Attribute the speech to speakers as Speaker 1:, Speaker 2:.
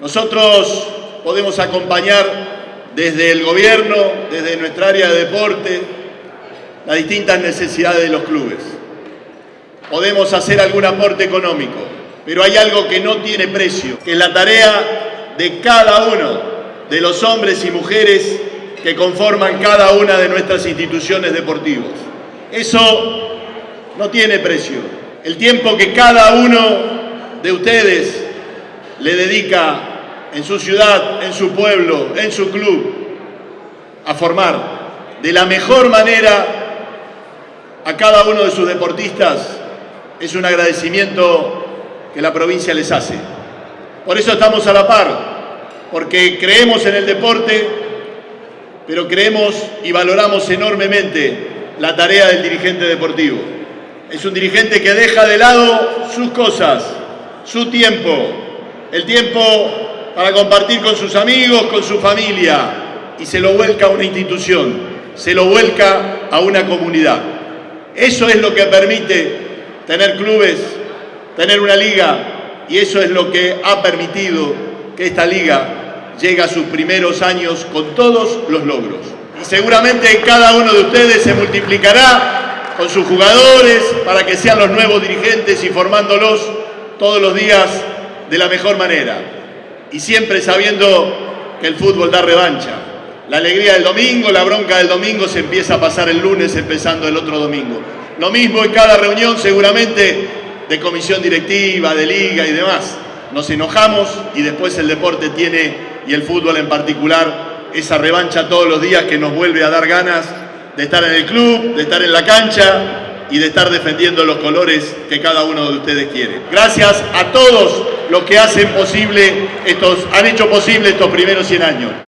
Speaker 1: Nosotros podemos acompañar desde el gobierno, desde nuestra área de deporte, las distintas necesidades de los clubes. Podemos hacer algún aporte económico, pero hay algo que no tiene precio, que es la tarea de cada uno de los hombres y mujeres que conforman cada una de nuestras instituciones deportivas. Eso no tiene precio. El tiempo que cada uno de ustedes le dedica en su ciudad, en su pueblo, en su club, a formar de la mejor manera a cada uno de sus deportistas, es un agradecimiento que la provincia les hace. Por eso estamos a la par, porque creemos en el deporte, pero creemos y valoramos enormemente la tarea del dirigente deportivo. Es un dirigente que deja de lado sus cosas, su tiempo, el tiempo para compartir con sus amigos, con su familia, y se lo vuelca a una institución, se lo vuelca a una comunidad. Eso es lo que permite tener clubes, tener una liga, y eso es lo que ha permitido que esta liga llegue a sus primeros años con todos los logros. Y seguramente cada uno de ustedes se multiplicará con sus jugadores para que sean los nuevos dirigentes y formándolos todos los días de la mejor manera y siempre sabiendo que el fútbol da revancha. La alegría del domingo, la bronca del domingo se empieza a pasar el lunes empezando el otro domingo. Lo mismo en cada reunión seguramente de comisión directiva, de liga y demás. Nos enojamos y después el deporte tiene, y el fútbol en particular, esa revancha todos los días que nos vuelve a dar ganas de estar en el club, de estar en la cancha y de estar defendiendo los colores que cada uno de ustedes quiere. Gracias a todos los que hacen posible estos, han hecho posible estos primeros 100 años.